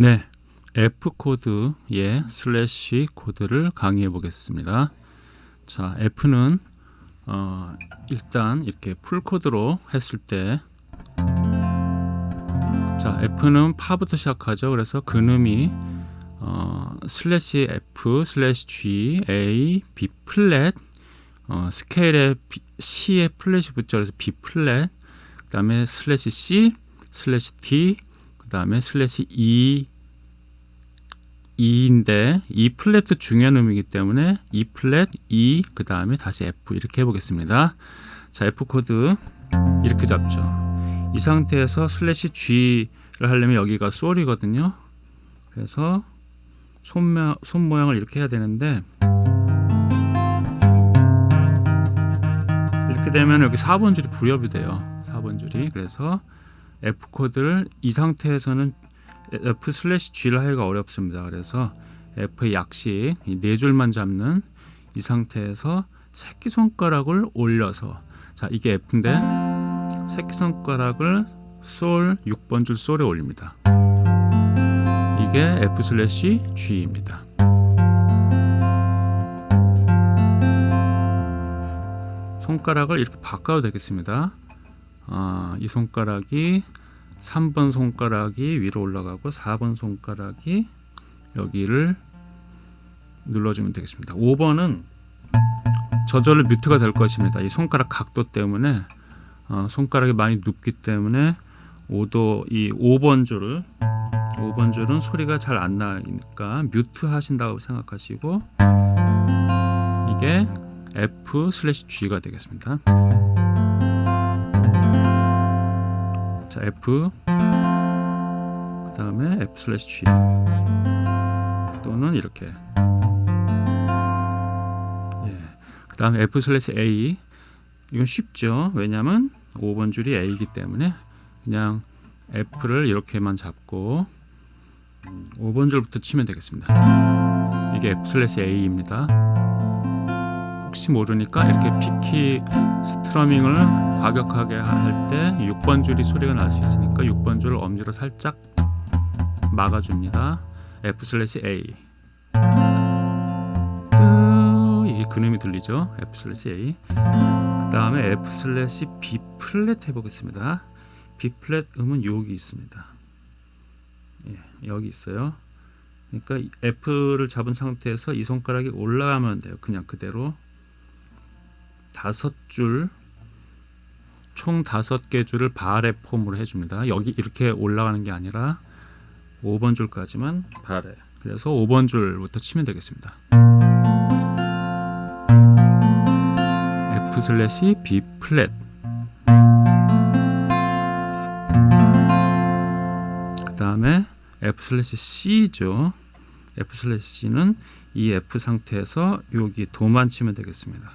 네, F 코드의 슬래시 코드를 강의해 보겠습니다. 자, F는 어, 일단 이렇게 full 코드로 했을 때, 자, F는 파부터 시작하죠. 그래서 근음이 어, 슬래시 F 슬래시 G A B 플랫 어, 스케일에 B, C에 플랫이 붙죠. 그래서 B 플랫 그 다음에 슬래시 C 슬래시 D 그 다음에 슬래시 E인데 E 플랫도 중요한 음이기 때문에 E 플랫 E 그 다음에 다시 F 이렇게 해보겠습니다. 자 F 코드 이렇게 잡죠. 이 상태에서 슬래시 G를 하려면 여기가 솔이거든요. 그래서 손, 손 모양을 이렇게 해야 되는데 이렇게 되면 여기 4번 줄이 불협이 돼요. 4번 줄이 그래서 F 코드를 이 상태에서는 F 슬래시 G를 하기가 어렵습니다. 그래서 F의 약식 네 줄만 잡는 이 상태에서 새끼손가락을 올려서 자 이게 F인데 새끼손가락을 솔 6번 줄 솔에 올립니다. 이게 F 슬래시 G입니다. 손가락을 이렇게 바꿔도 되겠습니다. 아, 이 손가락이 3번 손가락이 위로 올라가고 4번 손가락이 여기를 눌러주면 되겠습니다. 5번은 저절로 뮤트가 될 것입니다. 이 손가락 각도 때문에 어, 손가락이 많이 눕기 때문에 5도 이 5번 줄을 5번 줄은 소리가 잘 안 나니까 뮤트 하신다고 생각하시고 이게 F 슬래시 G가 되겠습니다. 자 F. 그 다음에 F 슬래시 G. 또는 이렇게. 예. 그 다음에 F 슬래시 A. 이건 쉽죠? 왜냐하면 5번 줄이 A이기 때문에 그냥 F를 이렇게만 잡고 5번 줄부터 치면 되겠습니다. 이게 F 슬래시 A입니다 혹시 모르니까 이렇게 picking strumming을 과격하게 할 때 6번 줄이 소리가 날 수 있으니까 6번 줄을 엄지로 살짝 막아줍니다. F 슬래시 A 이게 근음이 들리죠? F 슬래시 A 그 다음에 F 슬래시 B 플랫 해보겠습니다. B 플랫 음은 여기 있습니다. 예, 여기 있어요. 그러니까 F를 잡은 상태에서 이 손가락이 올라가면 돼요. 그냥 그대로 다섯 줄, 총 다섯 개 줄을 바레 폼으로 해줍니다. 여기 이렇게 올라가는 게 아니라 5번 줄까지만 바레. 그래서 5번 줄부터 치면 되겠습니다. F 슬래시 B 플랫. 그 다음에 F 슬래시 C죠. F 슬래시 C는 이 F 상태에서 여기 도만 치면 되겠습니다.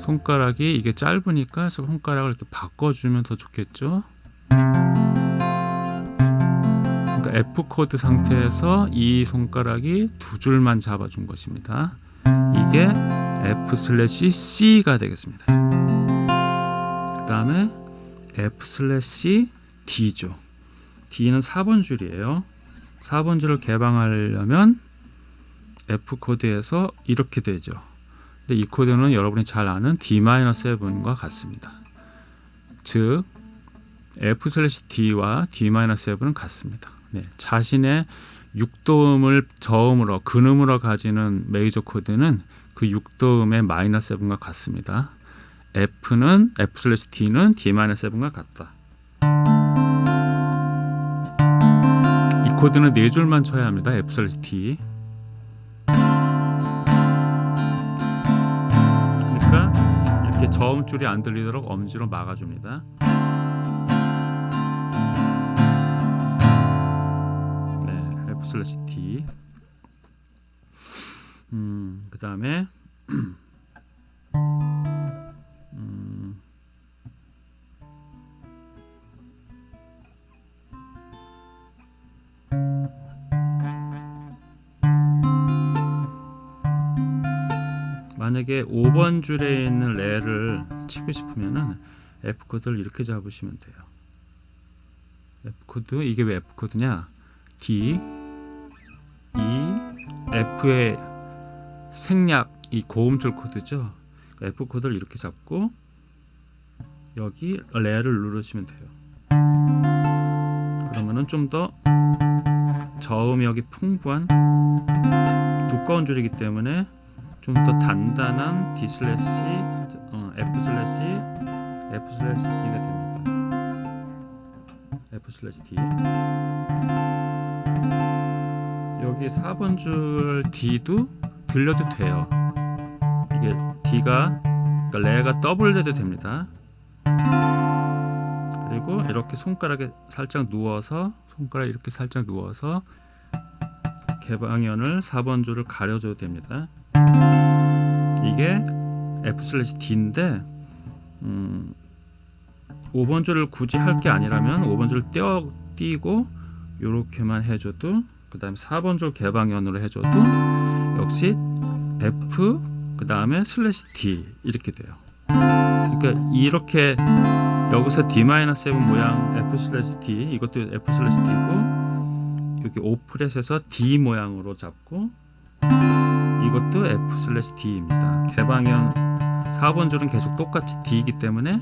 손가락이 이게 짧으니까 손가락을 이렇게 바꿔주면 더 좋겠죠? 그러니까 F 코드 상태에서 이 손가락이 두 줄만 잡아준 것입니다. 이게 F 슬래시 C가 되겠습니다. 그 다음에 F 슬래시 D죠. D는 4번 줄이에요. 4번 줄을 개방하려면 F 코드에서 이렇게 되죠 근데 이 코드는 여러분이 잘 아는 D-7과 같습니다. 즉 F/D와 D-7은 같습니다. 네, 자신의 6도음을 저음으로 근음으로 가지는 메이저 코드는 그 6도음의 마이너스 7과 같습니다. F는 F/D는 D-7과 같다. 이 코드는 네 줄만 쳐야 합니다. F/D. 저음줄이 안 들리도록 엄지로 막아줍니다. 네, F 슬래시 T. 음, 그 다음에 만약에 5번 줄에 있는 레를 치고 싶으면은 F 코드를 이렇게 잡으시면 돼요. F 코드 이게 왜 F 코드냐? D E F의 생략 이 고음줄 코드죠. F 코드를 이렇게 잡고 여기 레를 누르시면 돼요. 그러면은 좀 더 저음역이 풍부한 두꺼운 줄이기 때문에 좀 더 단단한 D 슬래시 어, F 슬래시 F 슬래시 D가 됩니다. F 슬래시 D 여기 4번 줄 D도 들려도 돼요. 이게 D가 그러니까 레가 더블 돼도 됩니다. 그리고 이렇게 손가락에 살짝 누워서 손가락 이렇게 살짝 누워서 개방현을 4번 줄을 가려줘도 됩니다. 이게 F 슬래시 D인데 음, 5번 줄을 굳이 할 게 아니라면 5번 줄을 떼어 띄고 이렇게만 해줘도 그 다음에 4번 줄 개방현으로 해줘도 역시 F 그 다음에 슬래시 D 이렇게 돼요. 그러니까 이렇게 여기서 D-7 모양 F 슬래시 D 이것도 F 슬래시 D고 여기 오 fret에서 D 모양으로 잡고 이것도 F 슬래시 D입니다. 개방현 4번 줄은 계속 똑같이 D이기 때문에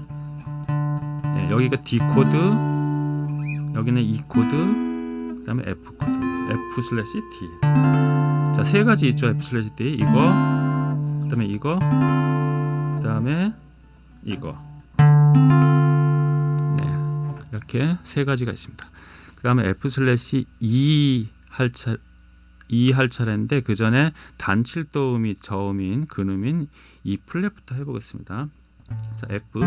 네, 여기가 D 코드 여기는 E 코드 그 다음에 F 코드. F 슬래시 D. 자 세 가지 있죠 F 슬래시 D. 이거 그 다음에 이거 그 다음에 이거. 네 이렇게 세 가지가 있습니다. 그 다음에 F 슬래시 E 할 차, E 할 차례인데 그 전에 단칠도음이 저음인 근음인 E 플랫부터 해보겠습니다. 자 F.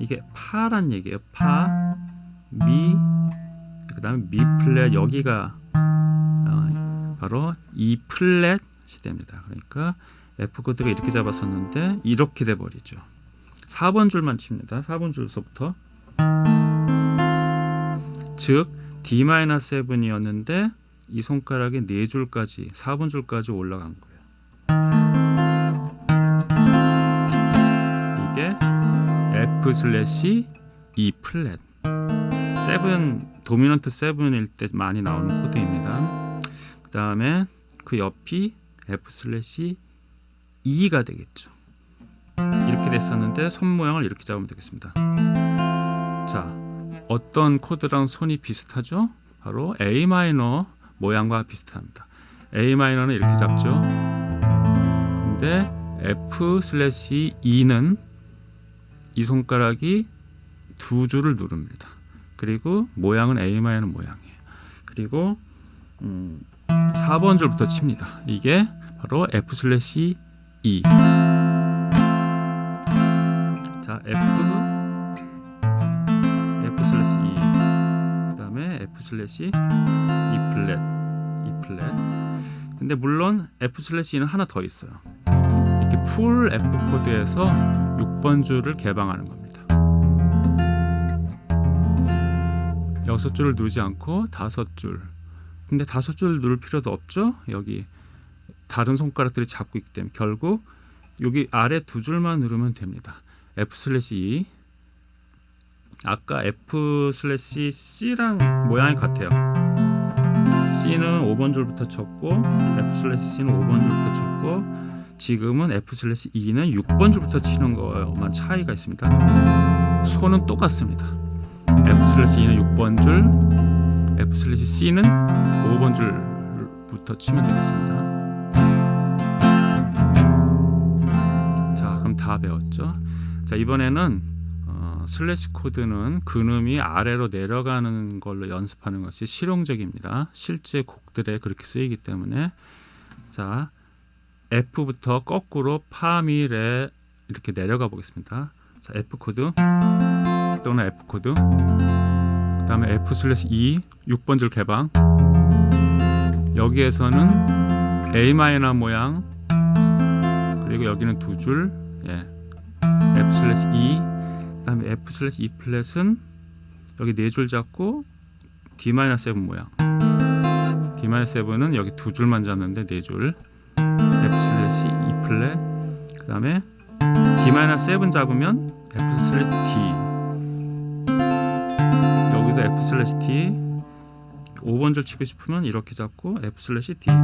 이게 파란 얘기예요. 파, 미, 그 다음에 미 플랫 여기가 어, 바로 E 플랫이 됩니다. 그러니까 F 코드가 이렇게 잡았었는데 이렇게 돼 버리죠. 4번 줄만 칩니다. 4번 줄서부터. 즉 D-7이었는데 이 손가락이 4줄까지 4번 줄까지 올라간 거예요. 이게 F 슬래시 E 플랫. 7 도미넌트 7일 때 많이 나오는 코드입니다. 그 다음에 그 옆이 F 슬래시 E가 되겠죠. 이렇게 됐었는데 손 모양을 이렇게 잡으면 되겠습니다. 자 어떤 코드랑 손이 비슷하죠? 바로 A 마이너 모양과 비슷합니다. A 마이너는 이렇게 잡죠. 근데 F 슬래시 E는 이 손가락이 두 줄을 누릅니다. 그리고 모양은 A 마이너 모양이에요. 그리고 음, 4번 줄부터 칩니다. 이게 바로 F 슬래시 E. 자 F 슬래시 E 플랫 E 플랫. 근데 물론 F 슬래시 E는 하나 더 있어요. 이렇게 풀 F 코드에서 6번 줄을 개방하는 겁니다. 여섯 줄을 누르지 않고 다섯 줄. 근데 다섯 줄 누를 필요도 없죠? 여기 다른 손가락들이 잡고 있기 때문에. 결국 여기 아래 두 줄만 누르면 됩니다. F 슬래시 E 아까 F 슬래시 C랑 모양이 같아요. C는 5번 줄부터 쳤고 F 슬래시 C는 5번 줄부터 쳤고 지금은 F 슬래시 E는 6번 줄부터 치는 것만 차이가 있습니다. 손은 똑같습니다. F 슬래시 E는 6번 줄 F 슬래시 C는 5번 줄부터 치면 되겠습니다. 자 그럼 다 배웠죠? 자 이번에는 어, 슬래시 코드는 근음이 아래로 내려가는 걸로 연습하는 것이 실용적입니다. 실제 곡들에 그렇게 쓰이기 때문에. 자 F부터 거꾸로 파미레 이렇게 내려가 보겠습니다. 자 F 코드. 또는 F 코드. 그 다음에 F 슬래시 E 6번 줄 개방. 여기에서는 A 마이너 모양. 그리고 여기는 두줄. 예. F 슬래시 E 그 다음에 F 슬래시 E 플랫은 여기 네 줄 잡고 D 마이너 7 모양. D 마이너 7은 여기 두 줄만 잡는데 네 줄. F 슬래시 E 플랫. 그 다음에 D-7 잡으면 F 슬래시 D. 여기도 F 슬래시 D. 5번 줄 치고 싶으면 이렇게 잡고 F 슬래시 D. 그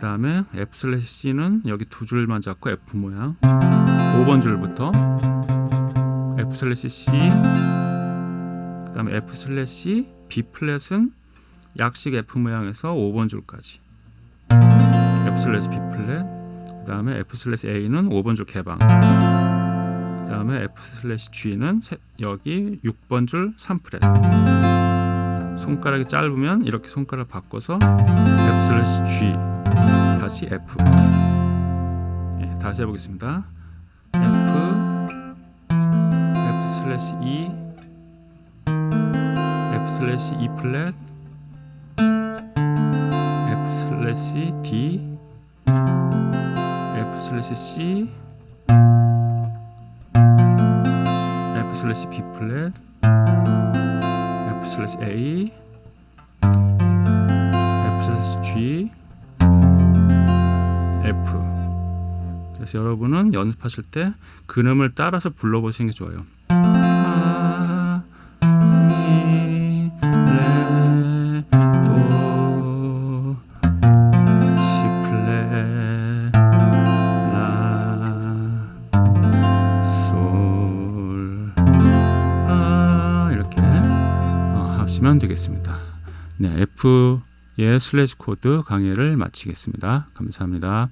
다음에 F 슬래시 C는 여기 두 줄만 잡고 F 모양. 5번 줄부터 F 슬래시 C 그 다음에 F 슬래시 B 플랫은 약식 F 모양에서 5번 줄까지. F 슬래시 B 플랫 그 다음에 F 슬래시 A는 5번 줄 개방. 그 다음에 F 슬래시 G는 세- 여기 6번 줄 3 fret 손가락이 짧으면 이렇게 손가락 바꿔서 F 슬래시 G 다시 F. 예, 다시 해보겠습니다 슬래시 E F 슬래시 E 플랫 F 슬래시 D F 슬래시 C F 슬래시 B 플랫 F 슬래시 A F 슬래시 G F. 그래서 여러분은 연습하실 때 근음을 따라서 불러보시는 게 좋아요 F의 슬래시 코드 강의를 마치겠습니다. 감사합니다.